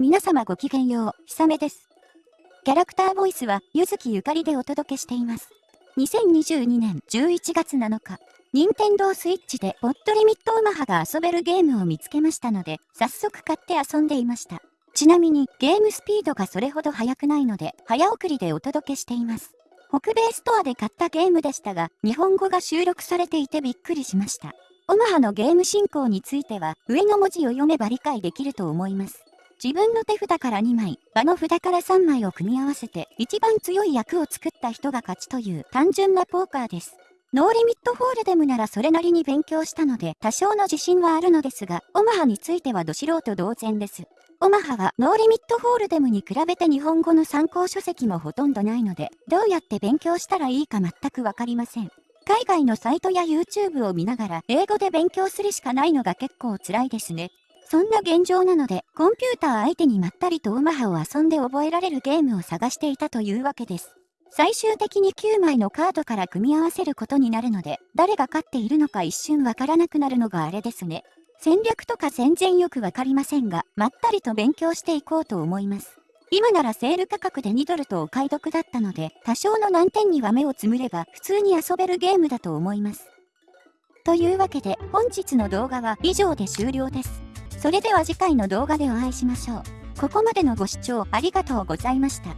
皆様ごきげんよう、ひさめです。キャラクターボイスは、ゆずきゆかりでお届けしています。2022年11月7日、任天堂スイッチでポットリミットオマハが遊べるゲームを見つけましたので、早速買って遊んでいました。ちなみに、ゲームスピードがそれほど速くないので、早送りでお届けしています。北米ストアで買ったゲームでしたが、日本語が収録されていてびっくりしました。オマハのゲーム進行については、上の文字を読めば理解できると思います。自分の手札から2枚、場の札から3枚を組み合わせて、一番強い役を作った人が勝ちという単純なポーカーです。ノーリミットホールデムならそれなりに勉強したので多少の自信はあるのですが、オマハについてはど素人同然です。オマハはノーリミットホールデムに比べて日本語の参考書籍もほとんどないので、どうやって勉強したらいいか全くわかりません。海外のサイトや YouTube を見ながら英語で勉強するしかないのが結構辛いですね。そんな現状なので、コンピューター相手にまったりとウマハを遊んで覚えられるゲームを探していたというわけです。最終的に9枚のカードから組み合わせることになるので、誰が勝っているのか一瞬わからなくなるのがあれですね。戦略とか全然よくわかりませんが、まったりと勉強していこうと思います。今ならセール価格で2ドルとお買い得だったので、多少の難点には目をつむれば普通に遊べるゲームだと思います。というわけで本日の動画は以上で終了です。それでは次回の動画でお会いしましょう。ここまでのご視聴ありがとうございました。